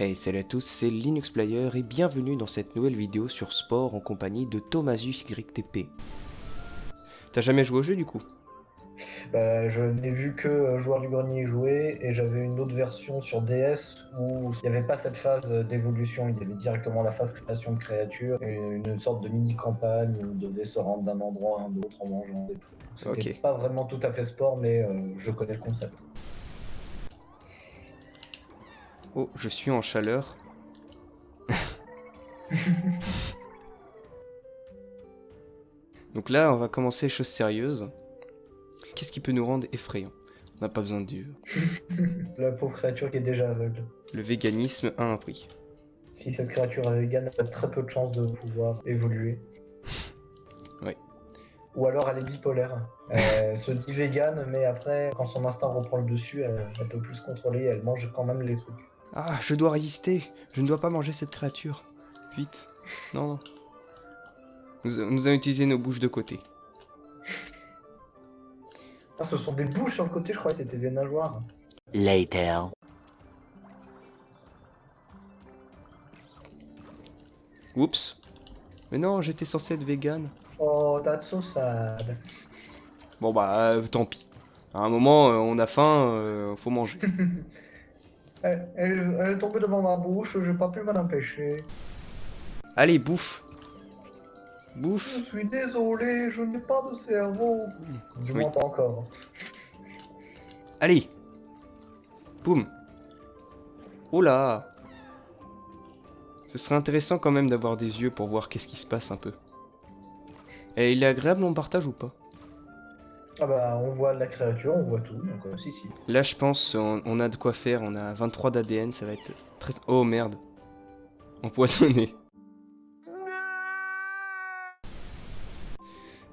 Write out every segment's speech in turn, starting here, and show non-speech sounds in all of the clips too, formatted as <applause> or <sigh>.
Hey salut à tous, c'est Linux Player et bienvenue dans cette nouvelle vidéo sur sport en compagnie de Thomasius YTP. T'as jamais joué au jeu du coup? Bah, je n'ai vu que Joueur du Grenier jouer et j'avais une autre version sur DS où il n'y avait pas cette phase d'évolution, il y avait directement la phase création de créatures et une sorte de mini-campagne où on devait se rendre d'un endroit à un autre en mangeant des trucs. C'était pas vraiment tout à fait sport, mais euh, je connais le concept. Oh, je suis en chaleur. <laughs> Donc là, on va commencer les choses sérieuses. Qu'est-ce qui peut nous rendre effrayants? On n'a pas besoin de Dieu. <laughs> La pauvre créature qui est déjà aveugle. Le véganisme a un prix. Si cette créature est végane, elle a très peu de chances de pouvoir évoluer. <laughs> Ouais. Ou alors elle est bipolaire. Elle se dit végane, mais après, quand son instinct reprend le dessus, elle, elle peut plus se contrôler, elle mange quand même les trucs. Ah, je dois résister Je ne dois pas manger cette créature. Vite. Non, non. Nous, nous allons utiliser nos bouches de côté. Ah, ce sont des bouches sur le côté, je crois que c'était des nageoires. Later. Oups. Mais non, j'étais censé être vegan. Oh, that's so sad. Bon bah, euh, tant pis. À un moment, euh, on a faim, euh, faut manger. <laughs> Elle, elle- elle est tombée devant ma bouche, j'ai pas pu m'en empêcher. Allez, bouffe. Bouffe. Je suis désolé, je n'ai pas de cerveau. Du Oui. moins pas encore. Allez. Boum. Oh là. Ce serait intéressant quand même d'avoir des yeux pour voir qu'est-ce qui se passe un peu. Et il est agréable mon partage ou pas? Ah bah, on voit la créature, on voit tout, donc euh, si, si. Là, je pense on, on a de quoi faire. On a 23 d'ADN, ça va être très. Oh merde. Empoisonné.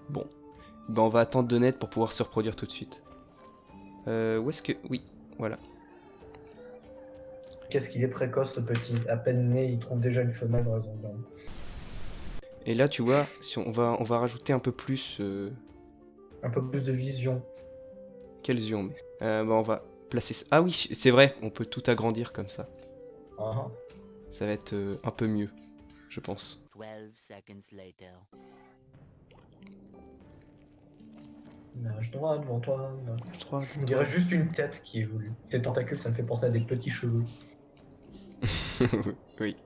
Bon. Ben, on va attendre de net pour pouvoir se reproduire tout de suite. Euh, où est-ce que. Oui, voilà. Qu'est-ce qu'il est précoce ce petit? À peine né, il trouve déjà une femelle dans les environs. Et là, tu vois, si on va, on va rajouter un peu plus. Euh, Un peu plus de vision. quels yeux on met euh, ben, On va placer. ça- Ah oui, c'est vrai, on peut tout agrandir comme ça. Ah, Ça va être euh, un peu mieux, je pense. 12 seconds later. Nage droit devant toi. nage- Trois, On dirait juste une tête qui évolue. Ces tentacules, ça me fait penser à des petits cheveux. <laughs> oui.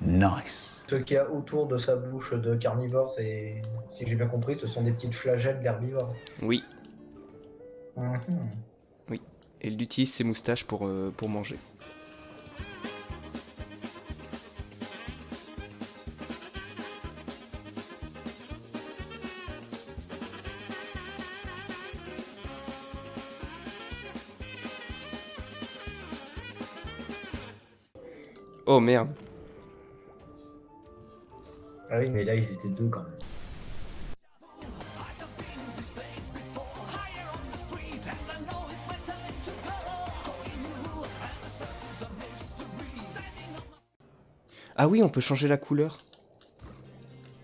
Nice. Ce qu'il y a autour de sa bouche de carnivore, c'est, si j'ai bien compris, ce sont des petites flagelles d'herbivores. Oui. Mhm. Et il utilise ses moustaches pour, euh, pour manger. Oh merde. Ah oui, mais là, ils étaient deux quand même. Ah oui, on peut changer la couleur.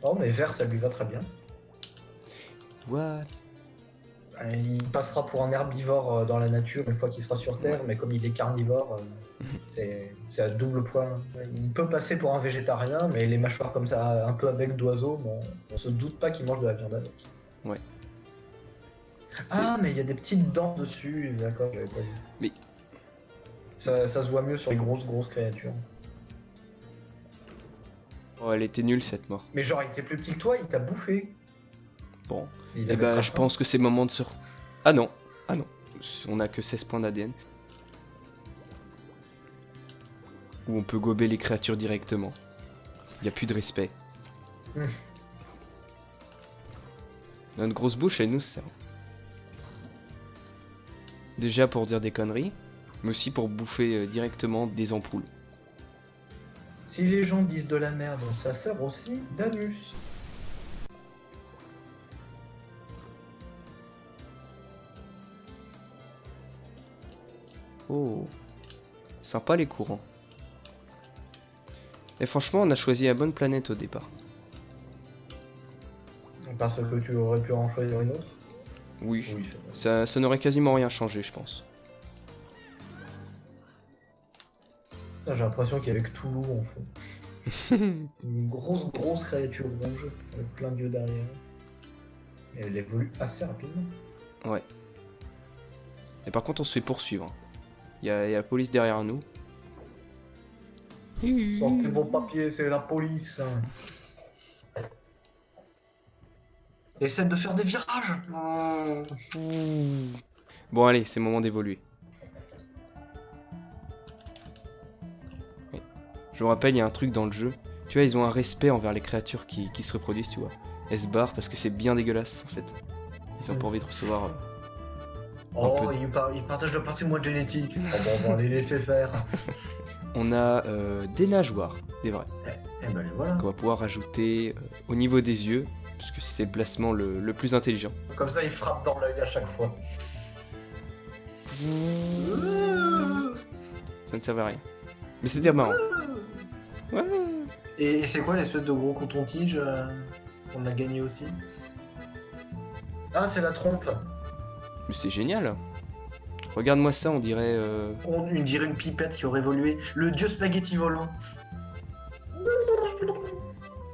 Oh, mais vert, ça lui va très bien. What Il passera pour un herbivore euh, dans la nature une fois qu'il sera sur Terre, mais comme il est carnivore, euh, <laughs> c'est c'est à double point. Il peut passer pour un végétarien, mais les mâchoires comme ça, un peu avec d'oiseaux, bon, on se doute pas qu'il mange de la viande avec. Ouais. Ah, mais il y a des petites dents dessus, d'accord, j'avais pas vu. Mais- Ça, ça se voit mieux sur les grosses, grosses créatures. Oh, elle était nulle cette mort. Mais genre, il était plus petit que toi, il t'a bouffé. Bon. Il Eh bah, très je pense que c'est le moment de se... Ah non. Ah non. On a que 16 points d'ADN. Où on peut gober les créatures directement. Y a plus de respect. <laughs> Notre grosse bouche, elle nous sert. Déjà pour dire des conneries, mais aussi pour bouffer euh, directement des ampoules. Si les gens disent de la merde, ça sert aussi d'anus. Oh, sympa les courants. Et franchement, on a choisi la bonne planète au départ. Parce que tu aurais pu en choisir une autre? Oui, ça, n'aurait quasiment rien changé, je pense. J'ai l'impression qu'il y avait que Toulouse en fait. <laughs> une grosse, grosse créature rouge avec plein d'yeux derrière. Elle évolue assez rapidement. Ouais. Et par contre, on se fait poursuivre. Hein. Il y, a la police derrière nous. Sortez vos papiers, c'est la police. Essaie de faire des virages. Bon, allez, c'est le moment d'évoluer. Je vous rappelle, il y a un truc dans le jeu. Tu vois, ils ont un respect envers les créatures qui, qui se reproduisent, tu vois. Elles se barrent parce que c'est bien dégueulasse, en fait. Ils ont pas envie de recevoir. Oh, peu ils, par- ils partagent le patrimoine génétique. <laughs> Oh, bon, on va les laisser faire. <laughs> On a euh, des nageoires, des vrais, Eh ben voilà. qu'on va pouvoir rajouter euh, au niveau des yeux, puisque c'est le placement le, le plus intelligent. Comme ça, ils frappent dans l'œil à chaque fois. Ça ne servait à rien. Mais c'était marrant. <laughs> Ouais. Et, et c'est quoi l'espèce de gros coton-tige euh, qu'on a gagné aussi? Ah, c'est la trompe. Mais c'est génial. Regarde-moi ça, on dirait. euh, On, dirait une pipette qui aurait évolué. Le dieu spaghetti volant.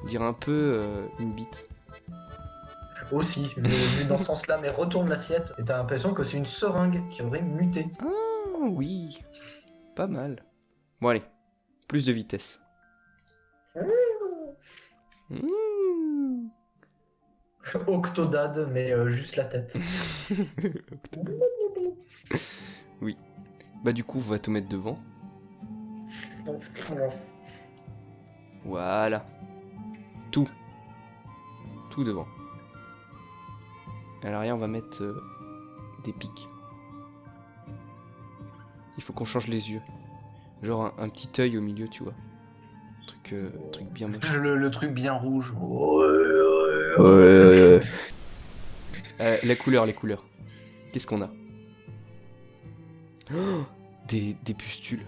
on dirait un peu euh, une bite. Aussi, vu dans ce sens-là, mais retourne l'assiette et t'as l'impression que c'est une seringue qui aurait muté. Ah oui, pas mal. Bon allez, plus de vitesse. Mmh. <laughs> Octodad, mais euh, juste la tête. <laughs> Bah du coup, on va tout mettre devant. Voilà. Tout. Tout devant. À l'arrière, on va mettre euh, des pics. Il faut qu'on change les yeux. Genre un, un petit œil au milieu, tu vois. Un truc, euh, un truc bien moche. Le, le truc bien rouge. <laughs> Euh, la couleur, les couleurs. Qu'est-ce qu'on a? Oh, des, des pustules.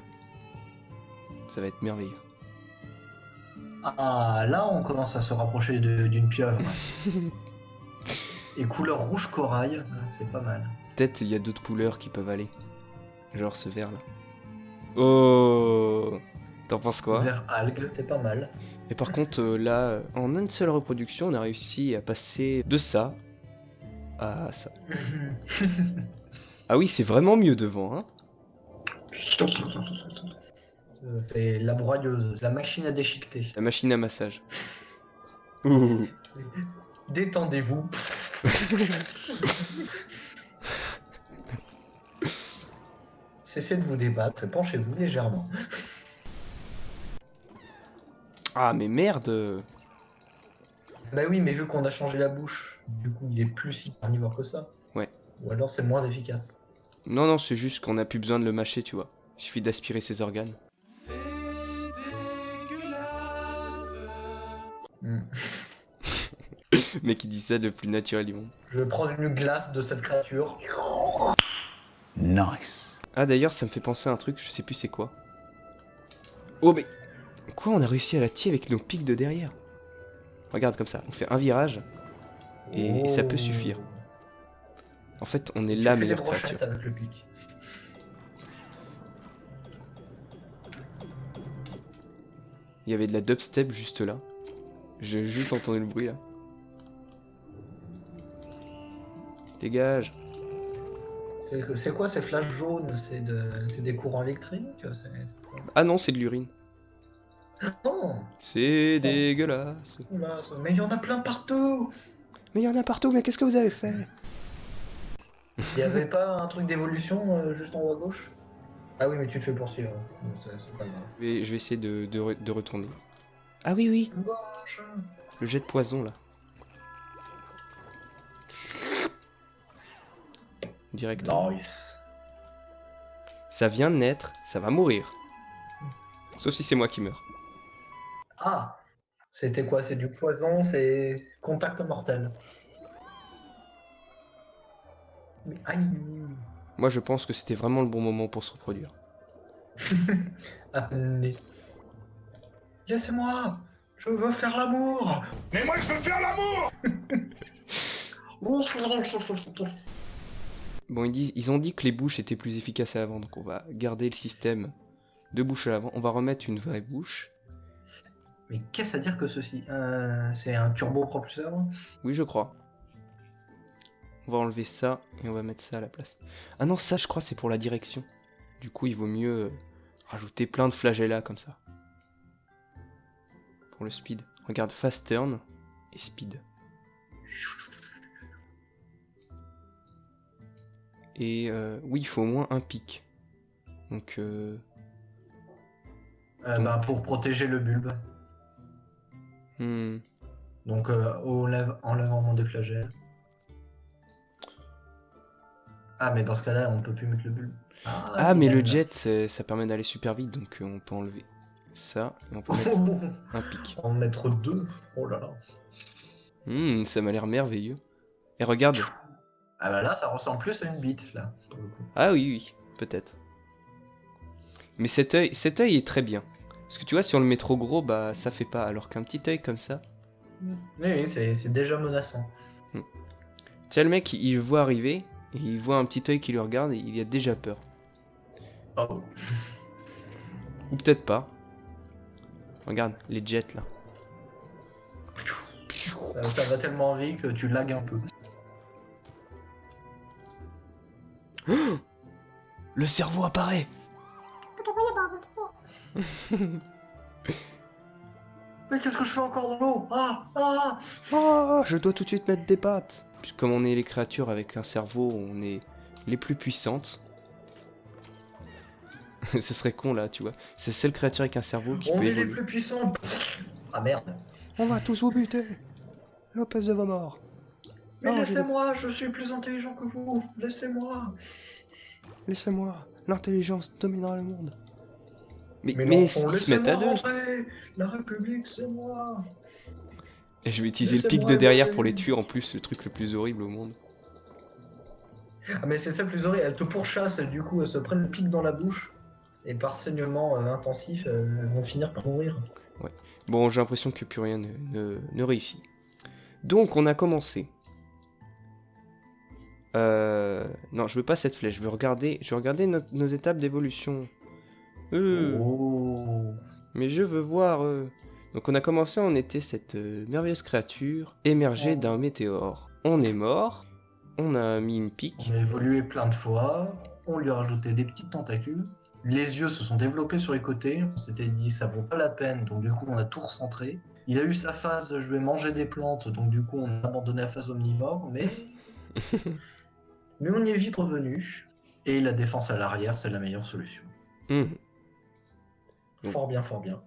Ça va être merveilleux. Ah, là, on commence à se rapprocher de- d'une pieuvre. <laughs> Et couleur rouge corail, c'est pas mal. Peut-être il y a d'autres couleurs qui peuvent aller. Genre ce vert là. Oh T'en penses quoi Vert algue, c'est pas mal. Et par contre euh, là, euh, en une seule reproduction, on a réussi à passer de ça à ça. <laughs> Ah oui, c'est vraiment mieux devant, hein Euh, c'est la broyeuse, la machine à déchiqueter. La machine à massage. <laughs> Ouh. Détendez-vous. <laughs> Cessez de vous débattre et penchez-vous légèrement. Ah mais merde Bah oui, mais vu qu'on a changé la bouche, du coup il est plus si carnivore que ça. Ouais. Ou alors c'est moins efficace. Non, non, c'est juste qu'on a plus besoin de le mâcher, tu vois. Il suffit d'aspirer ses organes. Hmm. Mais qui dit ça le plus naturel du monde. Je vais prendre une glace de cette créature. Nice. Ah d'ailleurs, ça me fait penser à un truc, je sais plus c'est quoi. Oh mais... Quoi, on a réussi à la tirer avec nos pics de derrière? Regarde comme ça, on fait un virage, Et ça peut suffire. En fait, on est Tu la meilleure brochettes créature. avec le pic. Il y avait de la dubstep juste là. J'ai juste entendu le bruit là. Dégage. C'est quoi ces flashs jaunes? C'est de... c'est des courants électriques? Ah non, c'est de l'urine. Non C'est dégueulasse. Mais il y en a plein partout Mais il y en a partout, mais qu'est-ce que vous avez fait? Il y avait pas un truc d'évolution euh, juste en haut à gauche? Ah oui, mais tu te fais poursuivre. Donc, C'est c'est pas grave. je vais, je vais essayer de, de re- de retourner. Ah oui, oui, Gauche. le jet de poison là. Direct. Nice. Ça vient de naître, ça va mourir. Sauf si c'est moi qui meurs. Ah C'était quoi? C'est du poison, c'est contact mortel. Mais aïe Moi je pense que c'était vraiment le bon moment pour se reproduire. <laughs> Amenez. Laissez-moi Je veux faire l'amour Mais moi je veux faire l'amour <laughs> Bon, ils, disent- ils ont dit que les bouches étaient plus efficaces à avant, donc on va garder le système Deux bouches à l'avant. On va remettre une vraie bouche. Mais qu'est-ce à dire que ceci? Euh, C'est un turbopropulseur Oui, je crois. On va enlever ça et on va mettre ça à la place. Ah non, ça, je crois, c'est pour la direction. Du coup, il vaut mieux euh, rajouter plein de flagella comme ça. Pour le speed. Regarde, fast turn et speed. Et euh, oui, il faut au moins un pic. Donc, euh, Euh, bah, Pour protéger le bulbe. Hmm, Donc euh, au lève- enlèvement des flagelles. Ah, mais dans ce cas-là, on peut plus mettre le bulbe. Ah, mais le jet, ça permet d'aller super vite, donc euh, on peut enlever ça et on peut mettre <laughs> un pic. en mettre deux. Oh là là. Hmm, ça m'a l'air merveilleux. Et regarde. Ah bah là, ça ressemble plus à une bite là. pour le coup. Ah oui, oui, peut-être. Mais cet œil, cet œil est très bien. Parce que tu vois, si on le met trop gros, bah ça fait pas. Alors qu'un petit œil comme ça. Oui, oui, c'est déjà menaçant. Tiens, le mec, il, voit arriver, et il voit un petit œil qui le regarde, et il a déjà peur. Oh. Ou peut-être pas. Regarde, les jets là. Ça, ça va tellement vite que tu lagues un peu. <gasps> Le cerveau apparaît Mais qu'est-ce que je fais encore dans l'eau? Ah Ah Oh, je dois tout de suite mettre des pattes. Puis comme on est les créatures avec un cerveau, on est les plus puissantes. <laughs> Ce serait con là, tu vois. C'est la seule créature avec un cerveau qui On peut est les plus puissants Ah merde. On va tous vous buter. Lopez de vos morts. Mais laissez-moi, je suis plus intelligent que vous. Laissez-moi. Laissez-moi. L'intelligence dominera le monde Mais, Mais, mais l'enfant, laissez-moi rentrer La République, c'est moi Et je vais utiliser le pic de derrière pour les tuer en plus, le truc le plus horrible au monde. Ah mais c'est ça le plus horrible, elles te pourchassent du coup elles se prennent le pic dans la bouche et par saignement euh, intensif euh, elles vont finir par mourir. Bon, j'ai l'impression que plus rien ne, ne- ne réussit. Donc, on a commencé. Euh... Non, je veux pas cette flèche. Je veux regarder, je veux regarder no- nos étapes d'évolution. Euh, Oh. Mais je veux voir. euh. Donc, on a commencé, on était cette euh, merveilleuse créature émergée d'un météore. On est mort. On a mis une pique. On a évolué plein de fois, on lui a rajouté des petites tentacules, les yeux se sont développés sur les côtés, on s'était dit ça vaut pas la peine, donc du coup on a tout recentré. Il a eu sa phase je vais manger des plantes, donc du coup on a abandonné la phase omnivore, mais <laughs> mais on y est vite revenu. Et la défense à l'arrière, c'est la meilleure solution. Mhm. Fort bien, fort bien.